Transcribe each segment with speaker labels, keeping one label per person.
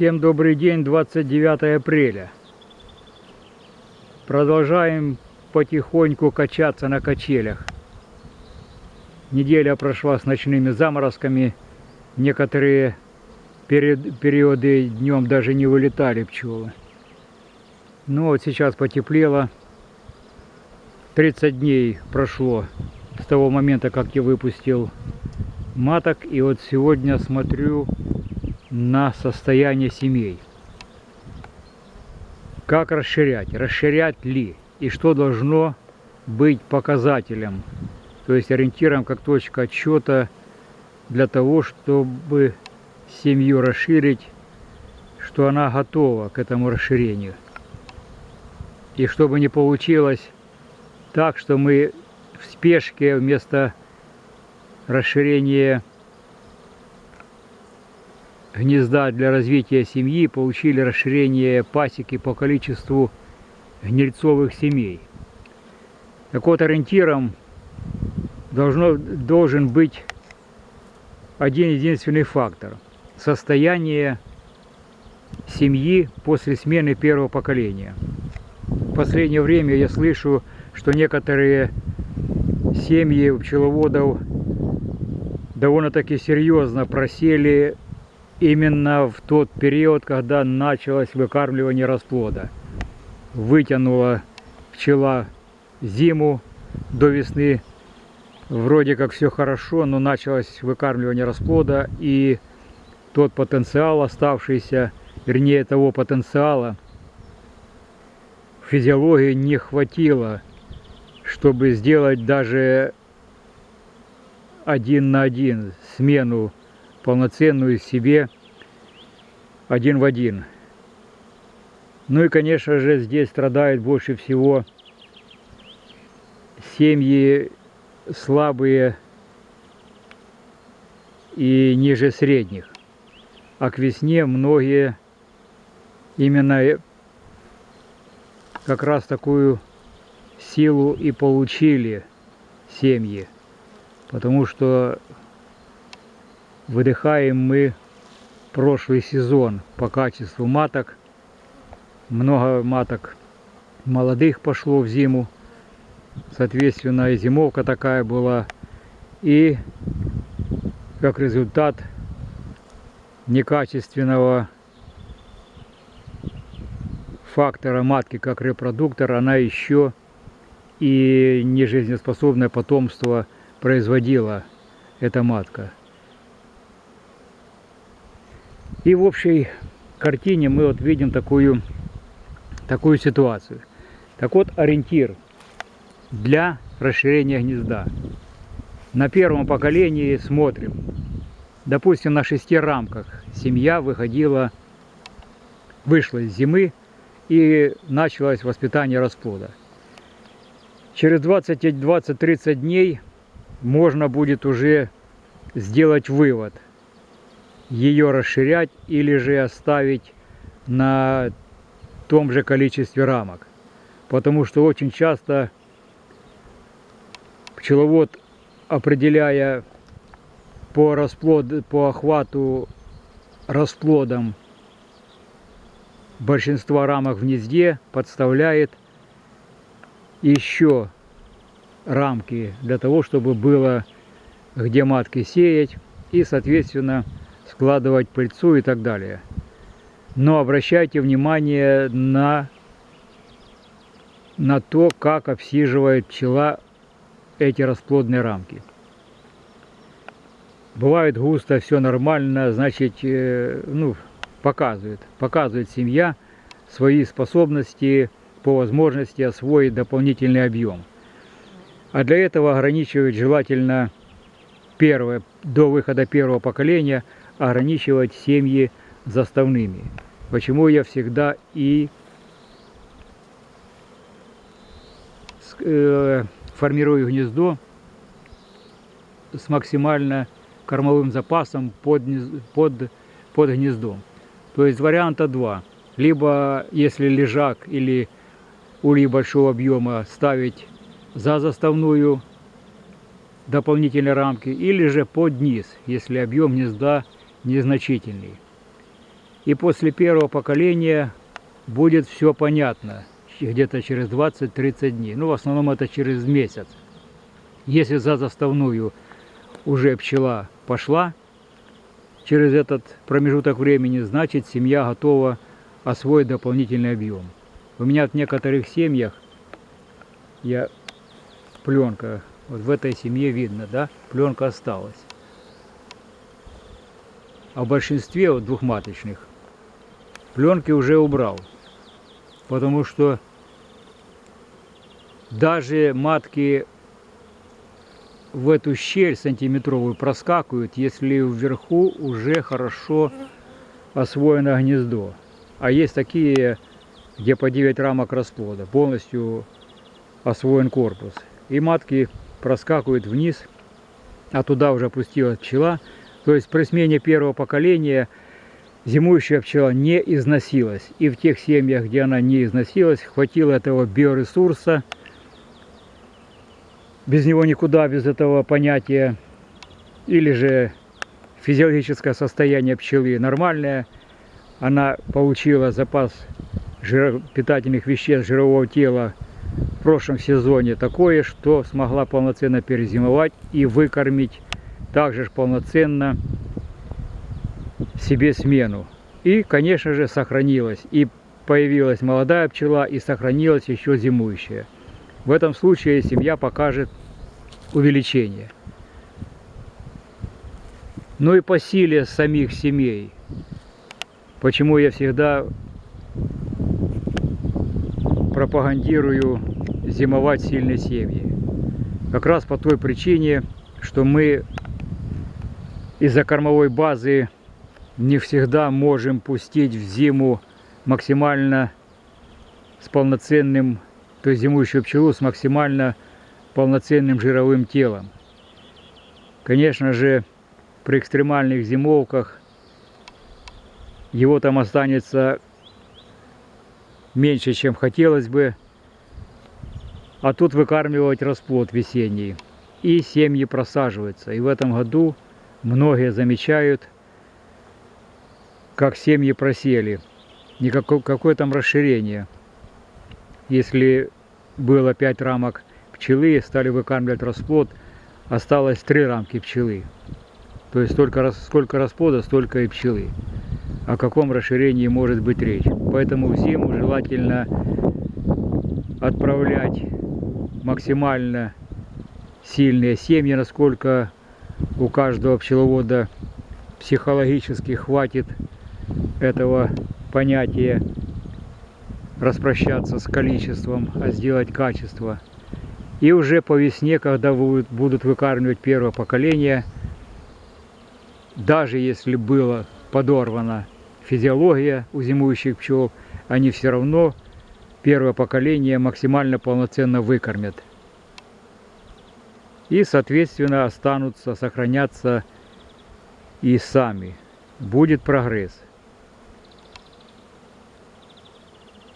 Speaker 1: Всем добрый день, 29 апреля. Продолжаем потихоньку качаться на качелях. Неделя прошла с ночными заморозками. Некоторые периоды днем даже не вылетали пчелы. Ну вот сейчас потеплело. 30 дней прошло с того момента, как я выпустил маток. И вот сегодня смотрю на состояние семей. Как расширять? Расширять ли? И что должно быть показателем, то есть ориентиром как точка отсчета для того, чтобы семью расширить, что она готова к этому расширению. И чтобы не получилось так, что мы в спешке вместо расширения гнезда для развития семьи получили расширение пасеки по количеству гнильцовых семей. Так вот, ориентиром должно, должен быть один единственный фактор – состояние семьи после смены первого поколения. В последнее время я слышу, что некоторые семьи пчеловодов довольно-таки серьезно просели именно в тот период, когда началось выкармливание расплода. Вытянула пчела зиму до весны. Вроде как все хорошо, но началось выкармливание расплода и тот потенциал оставшийся, вернее того потенциала, физиологии не хватило, чтобы сделать даже один на один смену полноценную себе один в один. Ну и, конечно же, здесь страдают больше всего семьи слабые и ниже средних. А к весне многие именно как раз такую силу и получили семьи. Потому что выдыхаем мы прошлый сезон по качеству маток. Много маток молодых пошло в зиму. Соответственно, и зимовка такая была. И как результат некачественного фактора матки как репродуктор, она еще и нежизнеспособное потомство производила эта матка. И в общей картине мы вот видим такую, такую ситуацию. Так вот, ориентир для расширения гнезда. На первом поколении смотрим. Допустим, на шести рамках семья выходила, вышла из зимы и началось воспитание расплода. Через 20-30 дней можно будет уже сделать вывод – ее расширять или же оставить на том же количестве рамок. Потому что очень часто пчеловод, определяя по, расплод, по охвату расплодом большинства рамок в гнезде, подставляет еще рамки для того, чтобы было где матки сеять и, соответственно, складывать пыльцу и так далее. Но обращайте внимание на, на то, как обсиживает пчела эти расплодные рамки. Бывает густо, все нормально, значит, э, ну, показывает, показывает семья свои способности по возможности освоить дополнительный объем. А для этого ограничивать желательно первое, до выхода первого поколения – ограничивать семьи заставными. Почему я всегда и э, формирую гнездо с максимально кормовым запасом под, под, под гнездом. То есть варианта два. Либо, если лежак или улей большого объема ставить за заставную дополнительные рамки, или же под низ, если объем гнезда незначительный. И после первого поколения будет все понятно. Где-то через 20-30 дней. Ну, в основном это через месяц. Если за заставную уже пчела пошла через этот промежуток времени, значит семья готова освоить дополнительный объем. У меня в некоторых семьях, я пленка, вот в этой семье видно, да, пленка осталась. А в большинстве двухматочных пленки уже убрал. Потому что даже матки в эту щель сантиметровую проскакивают, если вверху уже хорошо освоено гнездо. А есть такие, где по 9 рамок расплода, полностью освоен корпус. И матки проскакивают вниз, а туда уже опустилась пчела. То есть при смене первого поколения зимующая пчела не износилась. И в тех семьях, где она не износилась, хватило этого биоресурса – без него никуда, без этого понятия, или же физиологическое состояние пчелы нормальное, она получила запас питательных веществ жирового тела в прошлом сезоне такое, что смогла полноценно перезимовать и выкормить также полноценно себе смену. И, конечно же, сохранилась. И появилась молодая пчела, и сохранилась еще зимующая. В этом случае семья покажет увеличение. Ну и по силе самих семей. Почему я всегда пропагандирую зимовать сильные семьи. Как раз по той причине, что мы из-за кормовой базы не всегда можем пустить в зиму максимально с полноценным, то есть зимующую пчелу с максимально полноценным жировым телом. Конечно же, при экстремальных зимовках его там останется меньше, чем хотелось бы. А тут выкармливать расплод весенний. И семьи просаживаются. И в этом году многие замечают, как семьи просели. Никакое какое там расширение. Если было 5 рамок пчелы, стали выкармливать расплод, осталось три рамки пчелы. То есть столько, сколько расплода, столько и пчелы. О каком расширении может быть речь. Поэтому в зиму желательно отправлять максимально сильные семьи, насколько у каждого пчеловода психологически хватит этого понятия распрощаться с количеством, а сделать качество. И уже по весне, когда будут выкармливать первое поколение, даже если была подорвана физиология у зимующих пчел, они все равно первое поколение максимально полноценно выкормят. И, соответственно, останутся, сохранятся и сами. Будет прогресс.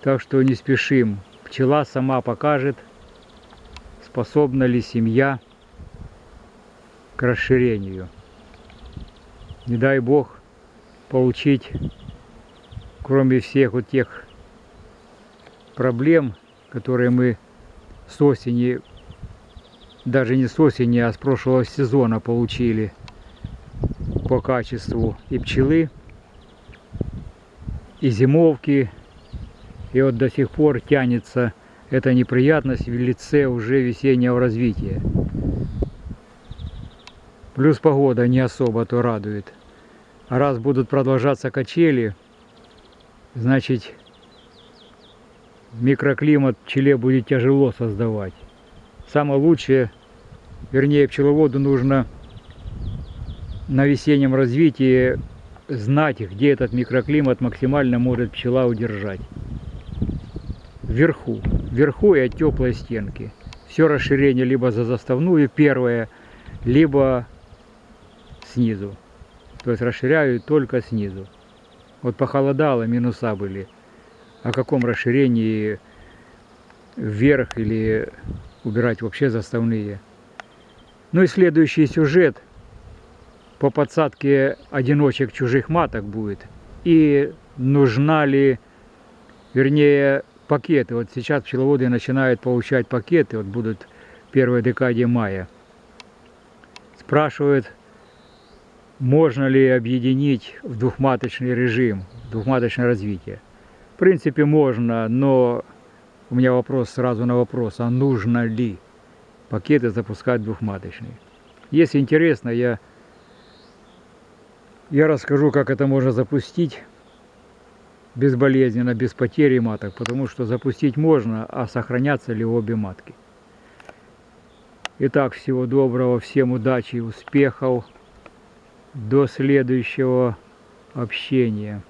Speaker 1: Так что не спешим. Пчела сама покажет – способна ли семья к расширению. Не дай Бог получить, кроме всех вот тех проблем, которые мы с осени, даже не с осени, а с прошлого сезона получили по качеству и пчелы, и зимовки, и вот до сих пор тянется эта неприятность в лице уже весеннего развития. Плюс погода не особо то радует. Раз будут продолжаться качели, значит микроклимат пчеле будет тяжело создавать. Самое лучшее, вернее пчеловоду нужно на весеннем развитии знать, где этот микроклимат максимально может пчела удержать вверху. Вверху и от теплой стенки. Все расширение либо за заставную первое, либо снизу. То есть расширяю только снизу. Вот похолодало, минуса были. О каком расширении вверх или убирать вообще заставные. Ну и следующий сюжет по подсадке одиночек чужих маток будет. и нужна ли, вернее, пакеты. Вот сейчас пчеловоды начинают получать пакеты, вот будут в первой декаде мая. Спрашивают, можно ли объединить в двухматочный режим, двухматочное развитие. В принципе, можно, но у меня вопрос сразу на вопрос, а нужно ли пакеты запускать двухматочные. Если интересно, я, я расскажу, как это можно запустить безболезненно, без потери маток, потому что запустить можно, а сохранятся ли обе матки. Итак, всего доброго, всем удачи и успехов. До следующего общения.